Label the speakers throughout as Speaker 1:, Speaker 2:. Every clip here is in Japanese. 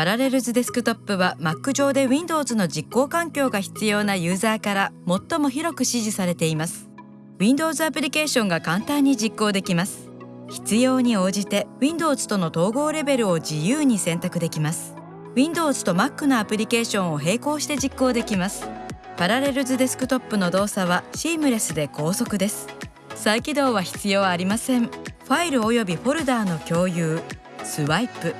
Speaker 1: パラレルズデスクトップは Mac 上で Windows の実行環境が必要なユーザーから最も広く支持されています。Windows アプリケーションが簡単に実行できます。必要に応じて Windows との統合レベルを自由に選択できます。Windows と Mac のアプリケーションを並行して実行できます。パラレルズデスクトップの動作はシームレスで高速です。再起動は必要ありません。ファイルおよびフォルダーの共有。スワイプ。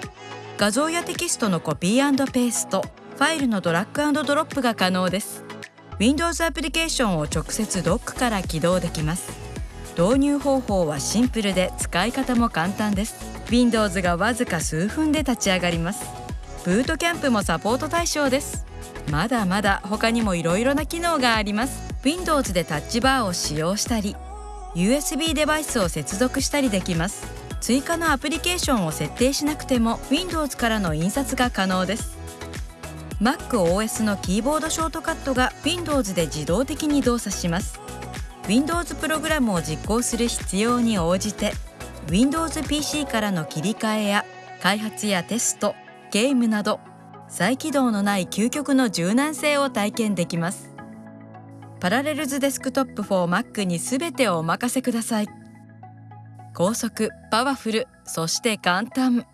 Speaker 1: 画像やテキストのコピーペーストファイルのドラッグドロップが可能です。Windows アプリケーションを直接ドックから起動できます。導入方法はシンプルで使い方も簡単です。Windows がわずか数分で立ち上がります。ブートキャンプもサポート対象です。まだまだ他にもいろいろな機能があります。Windows でタッチバーを使用したり USB デバイスを接続したりできます。追加のアプリケーションを設定しなくても Windows からの印刷が可能です。MacOS のキーボードショートカットが Windows で自動的に動作します。Windows プログラムを実行する必要に応じて Windows PC からの切り替えや開発やテストゲームなど再起動のない究極の柔軟性を体験できます。パラレルズデスクトップ for Mac に全てをお任せください。高速パワフルそして簡単。